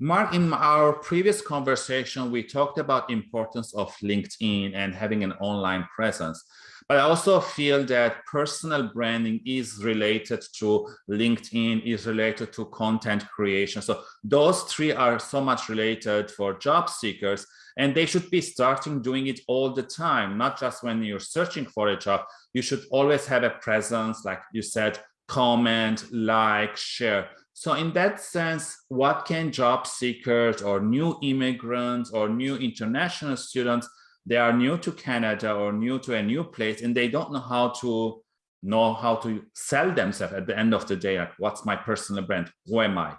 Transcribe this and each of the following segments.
Mark, in our previous conversation, we talked about importance of LinkedIn and having an online presence. But I also feel that personal branding is related to LinkedIn, is related to content creation. So those three are so much related for job seekers and they should be starting doing it all the time, not just when you're searching for a job. You should always have a presence, like you said, comment, like, share. So in that sense, what can job seekers or new immigrants or new international students, they are new to Canada or new to a new place and they don't know how to know how to sell themselves at the end of the day. Like, what's my personal brand? Who am I?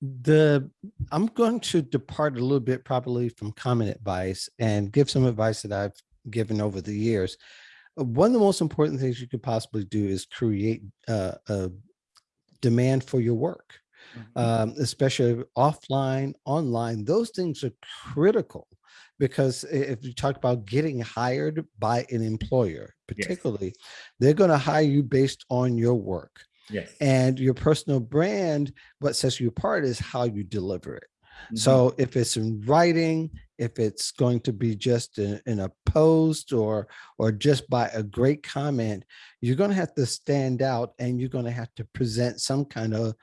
The I'm going to depart a little bit probably from common advice and give some advice that I've given over the years. One of the most important things you could possibly do is create uh, a demand for your work, mm -hmm. um, especially offline, online. Those things are critical because if you talk about getting hired by an employer, particularly, yes. they're going to hire you based on your work. Yes. And your personal brand, what sets you apart is how you deliver it. Mm -hmm. So if it's in writing, if it's going to be just in, in, a post or or just by a great comment, you're going to have to stand out and you're going to have to present some kind of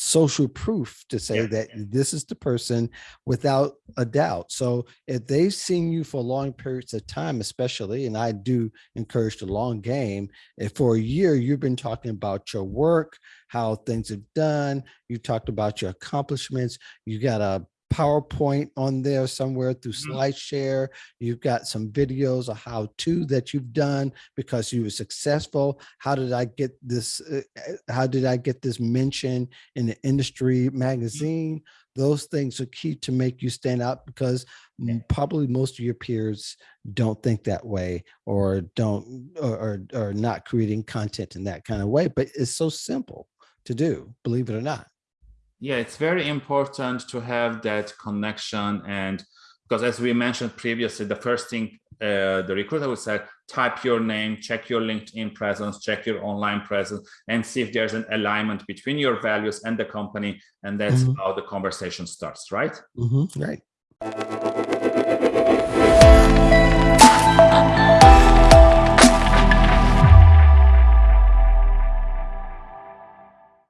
social proof to say yeah. that this is the person without a doubt. So if they've seen you for long periods of time, especially, and I do encourage the long game, if for a year you've been talking about your work, how things have done, you talked about your accomplishments, you got a PowerPoint on there somewhere through mm-hmm. SlideShare. You've got some videos of how to that you've done because you were successful. How did I get this? Uh, uh, how did I get this mention in the industry mm-hmm. magazine? Those things are key to make you stand out because yeah. probably most of your peers don't think that way or don't or, or, or not creating content in that kind of way. But it's so simple to do, believe it or not yeah it's very important to have that connection and because as we mentioned previously the first thing uh, the recruiter would say type your name check your linkedin presence check your online presence and see if there's an alignment between your values and the company and that's mm -hmm. how the conversation starts right mm -hmm. right